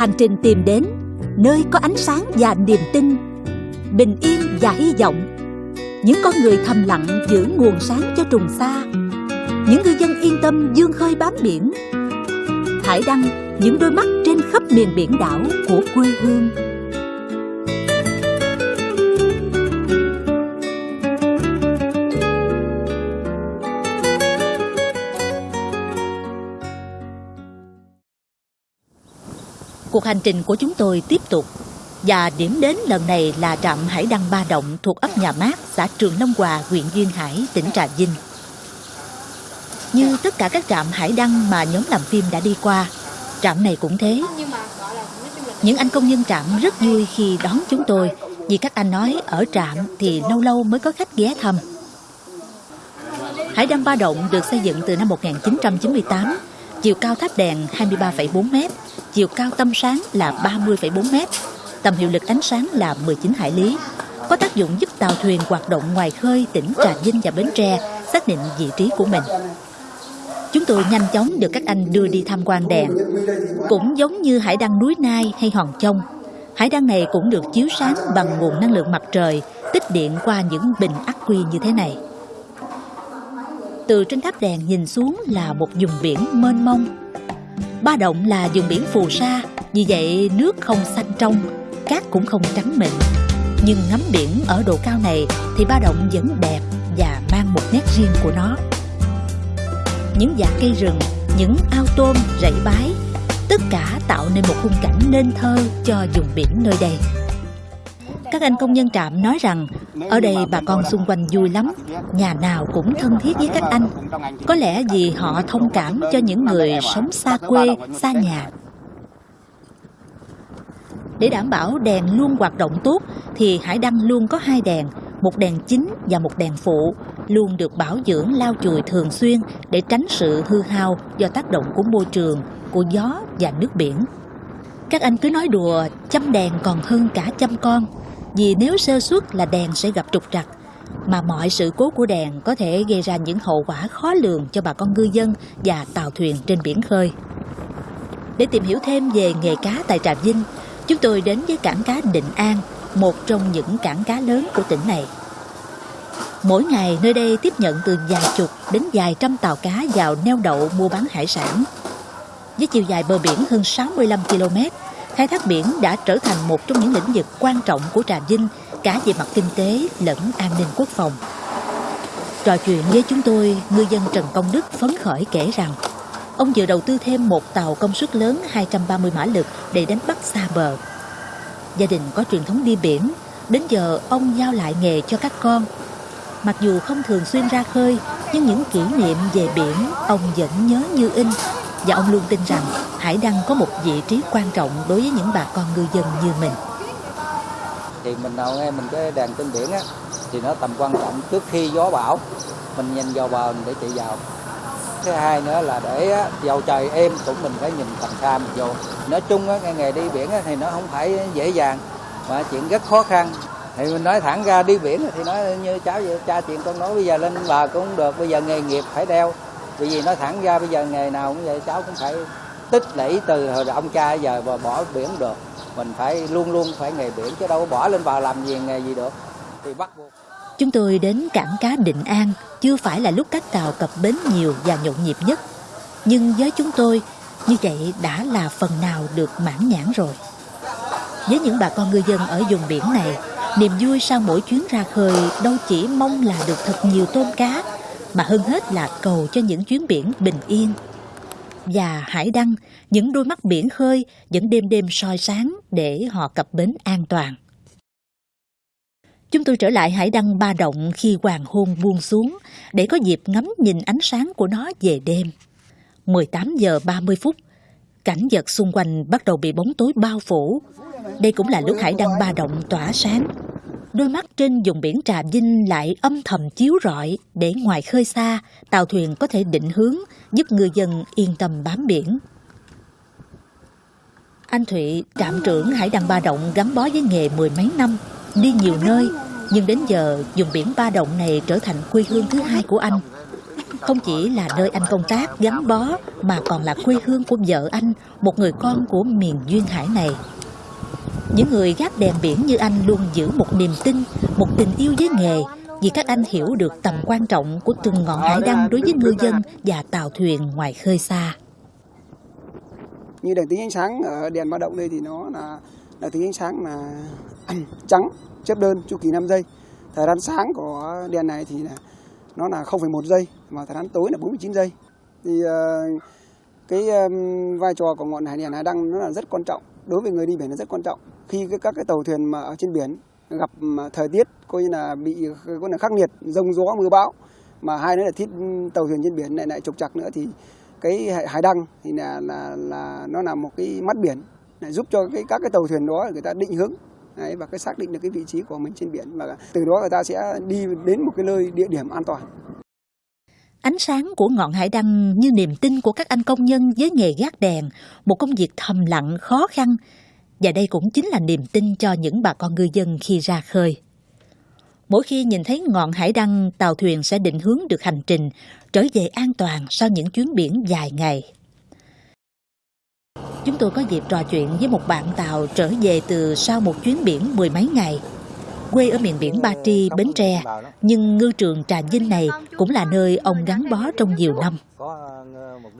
Hành trình tìm đến nơi có ánh sáng và niềm tin, bình yên và hy vọng. Những con người thầm lặng giữ nguồn sáng cho trùng xa. Những ngư dân yên tâm dương khơi bám biển. Hải đăng những đôi mắt trên khắp miền biển đảo của quê hương. Cuộc hành trình của chúng tôi tiếp tục và điểm đến lần này là trạm Hải Đăng Ba Động thuộc ấp Nhà Mát, xã Trường Long Hòa, huyện Duyên Hải, tỉnh Trà Vinh. Như tất cả các trạm hải đăng mà nhóm làm phim đã đi qua, trạm này cũng thế. Những anh công nhân trạm rất vui khi đón chúng tôi vì các anh nói ở trạm thì lâu lâu mới có khách ghé thăm. Hải đăng Ba Động được xây dựng từ năm 1998, chiều cao tháp đèn 23,4 m, chiều cao tâm sáng là 30,4 m, tầm hiệu lực ánh sáng là 19 hải lý, có tác dụng giúp tàu thuyền hoạt động ngoài khơi tỉnh Trà Vinh và Bến Tre xác định vị trí của mình. Chúng tôi nhanh chóng được các anh đưa đi tham quan đèn. Cũng giống như hải đăng núi Nai hay Hòn Chông, hải đăng này cũng được chiếu sáng bằng nguồn năng lượng mặt trời, tích điện qua những bình ắc quy như thế này. Từ trên tháp đèn nhìn xuống là một vùng biển mênh mông. Ba Động là vùng biển phù sa, vì vậy nước không xanh trong, cát cũng không trắng mịn. Nhưng ngắm biển ở độ cao này thì Ba Động vẫn đẹp và mang một nét riêng của nó những dạng cây rừng, những ao tôm, rẫy bái, tất cả tạo nên một khung cảnh nên thơ cho vùng biển nơi đây. Các anh công nhân trạm nói rằng ở đây bà con xung quanh vui lắm, nhà nào cũng thân thiết với các anh. Có lẽ vì họ thông cảm cho những người sống xa quê, xa nhà. Để đảm bảo đèn luôn hoạt động tốt thì Hải Đăng luôn có hai đèn, một đèn chính và một đèn phụ luôn được bảo dưỡng lau chùi thường xuyên để tránh sự hư hao do tác động của môi trường, của gió và nước biển. Các anh cứ nói đùa chăm đèn còn hơn cả chăm con vì nếu sơ suất là đèn sẽ gặp trục trặc mà mọi sự cố của đèn có thể gây ra những hậu quả khó lường cho bà con ngư dân và tàu thuyền trên biển khơi. Để tìm hiểu thêm về nghề cá tại Trà Vinh, chúng tôi đến với cảng cá Định An, một trong những cảng cá lớn của tỉnh này. Mỗi ngày nơi đây tiếp nhận từ vài chục đến vài trăm tàu cá vào neo đậu mua bán hải sản. Với chiều dài bờ biển hơn 65 km, khai thác biển đã trở thành một trong những lĩnh vực quan trọng của Trà Vinh cả về mặt kinh tế lẫn an ninh quốc phòng. Trò chuyện với chúng tôi, ngư dân Trần Công Đức phấn khởi kể rằng ông vừa đầu tư thêm một tàu công suất lớn 230 mã lực để đánh bắt xa bờ. Gia đình có truyền thống đi biển, đến giờ ông giao lại nghề cho các con Mặc dù không thường xuyên ra khơi, nhưng những kỷ niệm về biển ông vẫn nhớ như in. Và ông luôn tin rằng Hải Đăng có một vị trí quan trọng đối với những bà con ngư dân như mình. Thì mình nào nghe mình cái đèn trên biển á, thì nó tầm quan trọng trước khi gió bão, mình nhìn vào bờ để chạy vào. Thứ hai nữa là để dầu trời êm cũng mình phải nhìn tầm xa mình vô. Nói chung á, nghề đi biển á, thì nó không phải dễ dàng, mà chuyện rất khó khăn thì mình nói thẳng ra đi biển thì nói như cháu vậy cha chuyện con nói bây giờ lên bờ cũng được bây giờ nghề nghiệp phải đeo bởi vì nói thẳng ra bây giờ nghề nào cũng vậy cháu cũng phải tích lũy từ hồi ông cha giờ và bỏ biển được mình phải luôn luôn phải nghề biển chứ đâu có bỏ lên vào làm gì nghề gì được thì bắt buộc Chúng tôi đến cảng cá Định An chưa phải là lúc các tàu cập bến nhiều và nhộn nhịp nhất. Nhưng với chúng tôi, như vậy đã là phần nào được mãn nhãn rồi. Với những bà con ngư dân ở vùng biển này, Niềm vui sau mỗi chuyến ra khơi đâu chỉ mong là được thật nhiều tôm cá, mà hơn hết là cầu cho những chuyến biển bình yên. Và hải đăng, những đôi mắt biển khơi vẫn đêm đêm soi sáng để họ cập bến an toàn. Chúng tôi trở lại hải đăng ba động khi hoàng hôn buông xuống để có dịp ngắm nhìn ánh sáng của nó về đêm. 18 giờ 30 phút, cảnh vật xung quanh bắt đầu bị bóng tối bao phủ đây cũng là lúc hải đăng ba động tỏa sáng. Đôi mắt trên vùng biển Trà Vinh lại âm thầm chiếu rọi để ngoài khơi xa, tàu thuyền có thể định hướng, giúp người dân yên tâm bám biển. Anh Thụy, trạm trưởng Hải Đăng Ba Động gắn bó với nghề mười mấy năm, đi nhiều nơi, nhưng đến giờ vùng biển Ba Động này trở thành quê hương thứ hai của anh. không chỉ là nơi anh công tác gắn bó mà còn là quê hương của vợ anh, một người con của miền duyên hải này. Những người gác đèn biển như anh luôn giữ một niềm tin, một tình yêu với nghề vì các anh hiểu được tầm quan trọng của từng ngọn hải đăng đối với ngư dân và tàu thuyền ngoài khơi xa. Như đèn tính ánh sáng ở đèn báo động đây thì nó là là tính ánh sáng là trắng, chớp đơn, chu kỳ 5 giây. Thời gian sáng của đèn này thì là nó là 0,1 giây và thời gian tối là 49 giây. Thì ờ, cái vai trò của ngọn hải đèn hải đăng nó là rất quan trọng đối với người đi biển là rất quan trọng. Khi các cái tàu thuyền mà ở trên biển gặp thời tiết coi như là bị coi là khắc nghiệt rông gió mưa bão mà hai nữa là thiết tàu thuyền trên biển lại lại trục chặt nữa thì cái hải đăng thì là là là nó là một cái mắt biển để giúp cho cái các cái tàu thuyền đó người ta định hướng Đấy, và cái xác định được cái vị trí của mình trên biển và từ đó người ta sẽ đi đến một cái nơi địa điểm an toàn. Ánh sáng của ngọn hải đăng như niềm tin của các anh công nhân với nghề gác đèn, một công việc thầm lặng khó khăn và đây cũng chính là niềm tin cho những bà con ngư dân khi ra khơi. Mỗi khi nhìn thấy ngọn hải đăng, tàu thuyền sẽ định hướng được hành trình, trở về an toàn sau những chuyến biển dài ngày. Chúng tôi có dịp trò chuyện với một bạn tàu trở về từ sau một chuyến biển mười mấy ngày. Quê ở miền biển Ba Tri, Bến Tre, nhưng ngư trường Trà Vinh này cũng là nơi ông gắn bó trong nhiều năm.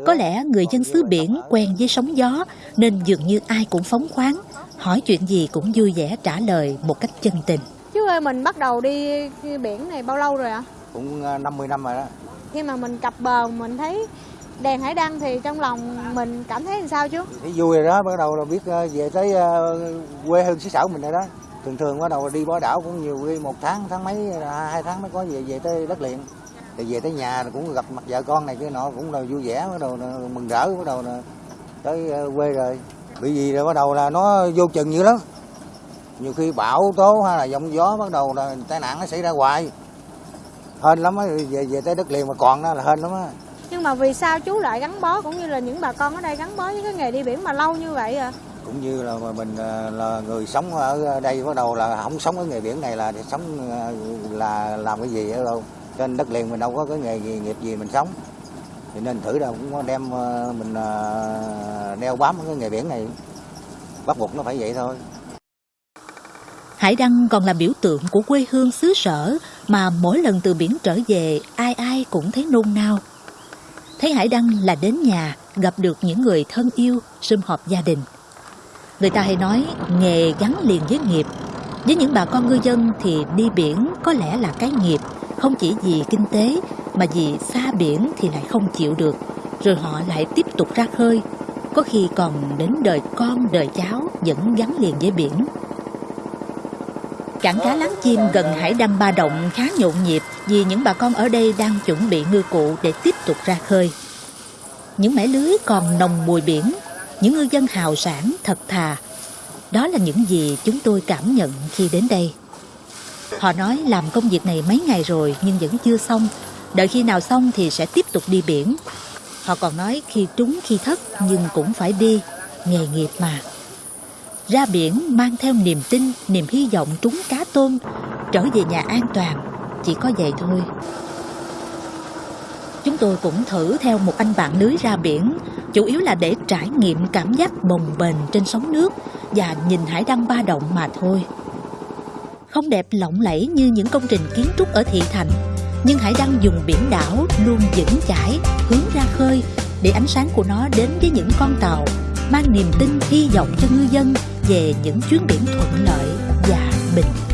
Có lẽ người dân xứ biển quen với sóng gió nên dường như ai cũng phóng khoáng, hỏi chuyện gì cũng vui vẻ trả lời một cách chân tình. Chú ơi, mình bắt đầu đi biển này bao lâu rồi ạ? Cũng 50 năm rồi đó. Khi mà mình cập bờ mình thấy đèn hải đăng thì trong lòng mình cảm thấy làm sao chú? Thấy vui rồi đó, bắt đầu là biết về tới quê hương xứ sở mình rồi đó. Thường thường bắt đầu đi bó đảo cũng nhiều đi một tháng, tháng mấy, à, hai tháng mới có về về tới đất liền. Thì về tới nhà cũng gặp mặt vợ con này kia nọ cũng là vui vẻ bắt đầu mừng rỡ bắt đầu tới ờ, quê rồi. Bị gì rồi bắt đầu là nó vô chừng dữ lắm. Nhiều khi bão tố hay là giông gió bắt đầu là tai nạn nó xảy ra hoài. Hên lắm á về về tới đất liền mà còn đó là hên lắm á. Nhưng mà vì sao chú lại gắn bó cũng như là những bà con ở đây gắn bó với cái nghề đi biển mà lâu như vậy à cũng như là mình à, là người sống ở đây bắt đầu là không sống ở nghề biển này là sống à, là làm cái gì ở đâu trên đất liền mình đâu có cái nghề gì, nghiệp gì mình sống thì nên thử đâu cũng đem à, mình đeo bám cái nghề biển này bắt buộc nó phải vậy thôi Hải Đăng còn là biểu tượng của quê hương xứ sở mà mỗi lần từ biển trở về ai ai cũng thấy nôn nao. Thấy Hải Đăng là đến nhà, gặp được những người thân yêu, sum họp gia đình. Người ta hay nói nghề gắn liền với nghiệp. Với những bà con ngư dân thì đi biển có lẽ là cái nghiệp, không chỉ vì kinh tế mà vì xa biển thì lại không chịu được. Rồi họ lại tiếp tục ra khơi, có khi còn đến đời con, đời cháu vẫn gắn liền với biển. Cảng cá Láng Chim gần hải đăng Ba Động khá nhộn nhịp vì những bà con ở đây đang chuẩn bị ngư cụ để tiếp tục ra khơi. Những mẻ lưới còn nồng mùi biển, những ngư dân hào sản thật thà. Đó là những gì chúng tôi cảm nhận khi đến đây. Họ nói làm công việc này mấy ngày rồi nhưng vẫn chưa xong. Đợi khi nào xong thì sẽ tiếp tục đi biển. Họ còn nói khi trúng khi thất nhưng cũng phải đi, nghề nghiệp mà. Ra biển mang theo niềm tin, niềm hy vọng trúng cá tôm, trở về nhà an toàn, chỉ có vậy thôi. Chúng tôi cũng thử theo một anh bạn lưới ra biển, chủ yếu là để trải nghiệm cảm giác bồng bềnh trên sóng nước và nhìn hải đăng ba động mà thôi. Không đẹp lộng lẫy như những công trình kiến trúc ở thị thành, nhưng hải đăng dùng biển đảo luôn vững chãi, hướng ra khơi để ánh sáng của nó đến với những con tàu, mang niềm tin hy vọng cho ngư dân về những chuyến biển thuận lợi và bình.